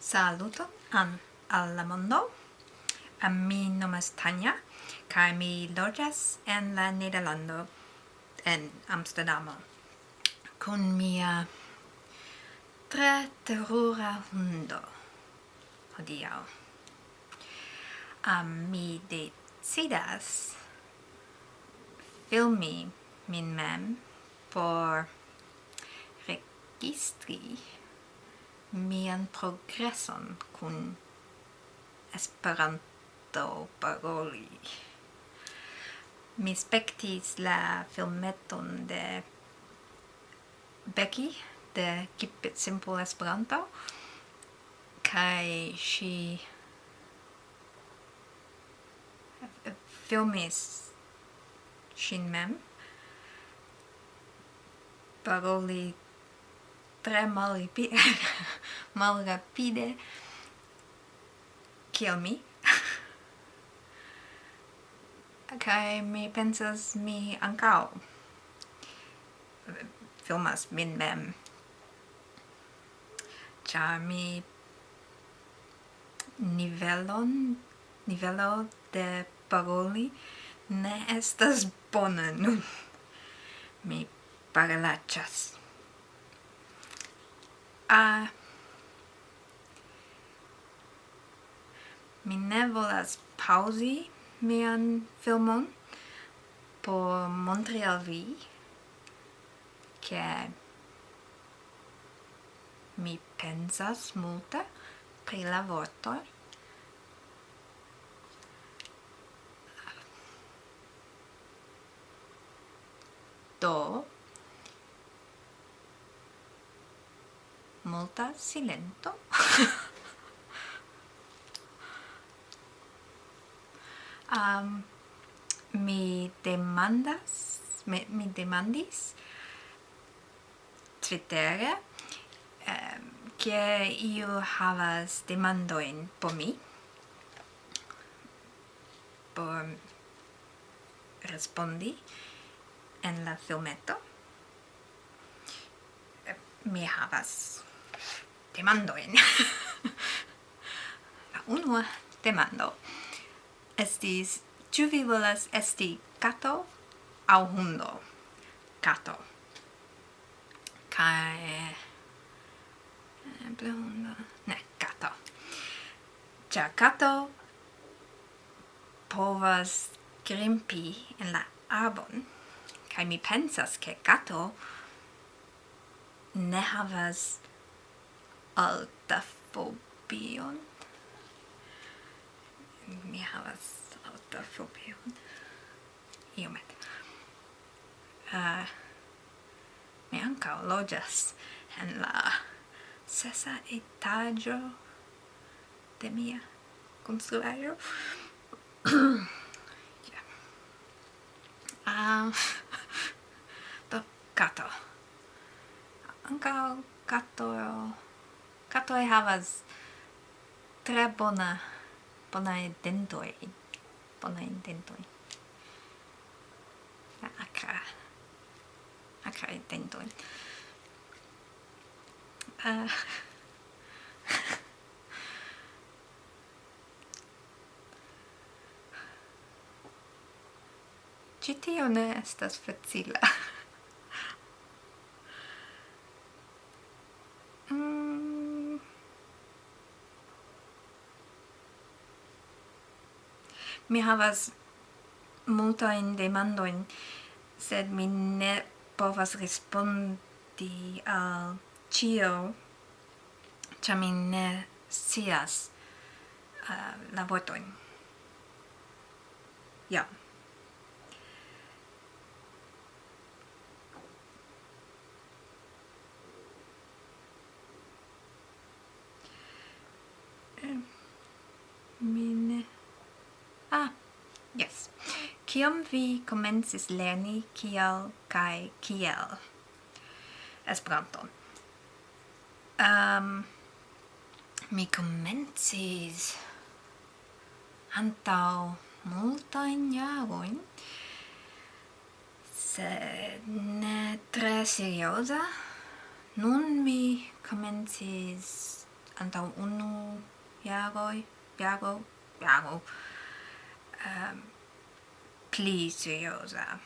Saluto an alla mondo. Am mi nomas Tanya, kaj mi loĝas en la Nederlando en Amsterdamo kun mia tre terura hundo hodiaŭ. Um, mi decidas filmi min mem por registri mian progreson kun Esperanto paroli. Mi spektis la filmeton de Becky de Keep It Simple Esperanto kai she filmis shin mem paroli tre malrapide, malrapide kiel mi. kai mi pensas mi ankaŭ filmas min mem. Ĉar mi nivelon, nivelo de paroli ne estas bona nun. Mi parolacas a mi ne volas pausi mian filmon por montri al vi che mi pensas multe pri la vortoj do sta silento. Um, mi demandas mi, mi demandis Twitter um, che io havas demandoin po mi por respondi en la filmeto. Mi havas demandoin. La unua demando estis, ĉu vi volas esti kato aŭ hundo? Kato. Kaj... Eh, Eble hundo... Ne, kato. Ĉar kato povas grimpi en la arbon kaj mi pensas ke kato ne havas alta fobion. Mi havas altafobion. Iomet. Uh, mi anca loĝas en la sesa etaĝo de mia konstruaĵo. yeah. uh, do kato. Ankaŭ kato katoi havas tre bona dentoi dentoj. dentoi dentoj. Akra. akra dentoi Uh, Ĉi tio ne estas facila. mi havas mando in sed mi ne povas respondi al cio cha mi ne sias uh, eh, la vortojn ja yeah. Kiam vi komencis lerni kiel kaj kiel Esperanto? Um, mi komencis antaŭ multajn jarojn, sed ne tre serioza. Nun mi komencis antaŭ unu jaroj, jaro, jaro. Um, ehm, pli seriosa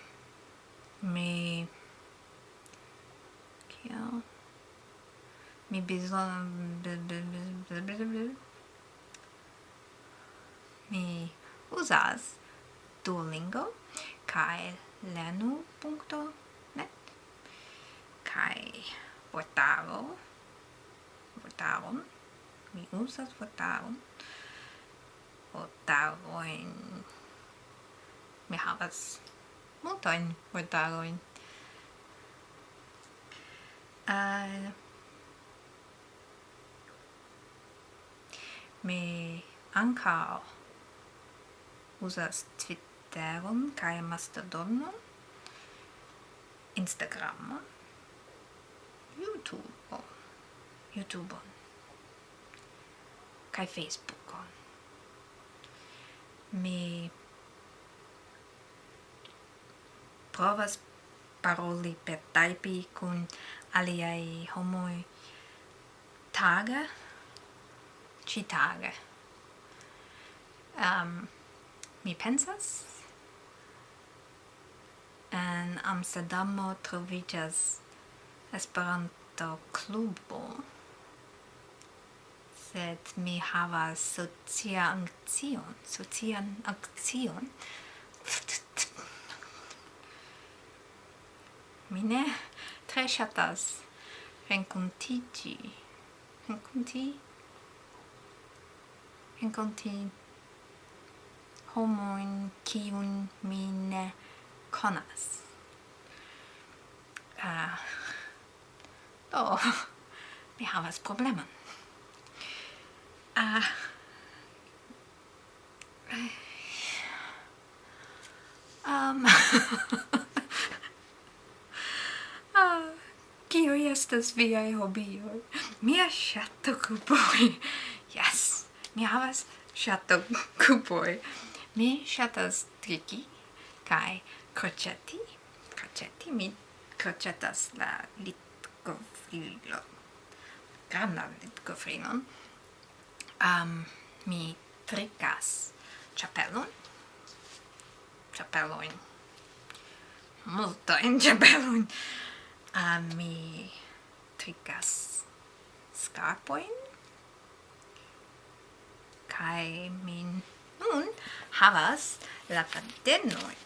mi kiel mi bezonas mi usas Duolingo kai lenu.net kai Vortaro Vortaron mi usas Vortaron Vortaroin mi havas multojn vortarojn. Uh, mi ankaŭ uzas Twitteron kaj Mastodonon, Instagram YouTube YouTube kaj Facebook Mi provas paroli per taipi kun aliaj homoj tage, ĉitage. Um, mi pensas en Amsterdamo trovigas Esperanto klubo sed mi havas socia akcion socian akcion mi ne tre ŝatas renkontiĝi. Renkonti? Renkonti homojn kiun mi ne konas. Uh, do mi havas problemon. Ah uh, Um... estas viaj hobioj? Mia ŝatokupoj. Yes! Mi havas ŝatokupoj. Mi ŝatas triki kaj kroĉeti. Kroĉeti mi kroĉetas la litkofrilon. Grandan litkofrilon. Um, mi trikas ĉapelon. Ĉapelojn. Multojn ĉapelojn. a mi trinkas scarpoin kai min nun havas la cadenoi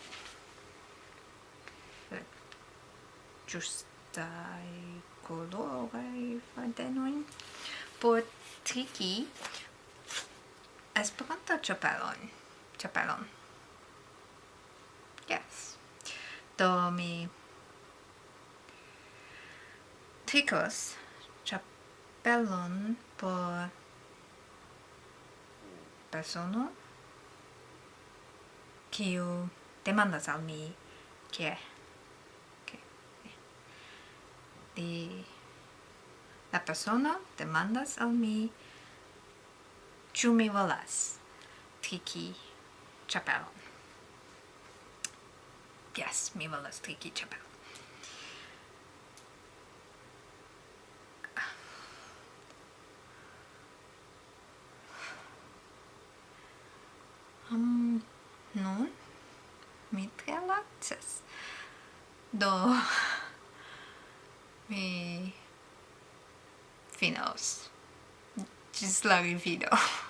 justai colorai cadenoin. Por triki Esperanto chapelon chapelon. Yes. Do mi kikos ĉapelon por persono kiu demandas al mi kie okay. Di... la persona demandas al mi ĉu mi volas triki ĉapelon Yes, mi volas triki ĉapelon um, nun mi tre relaxas do mi finos. Gis la revido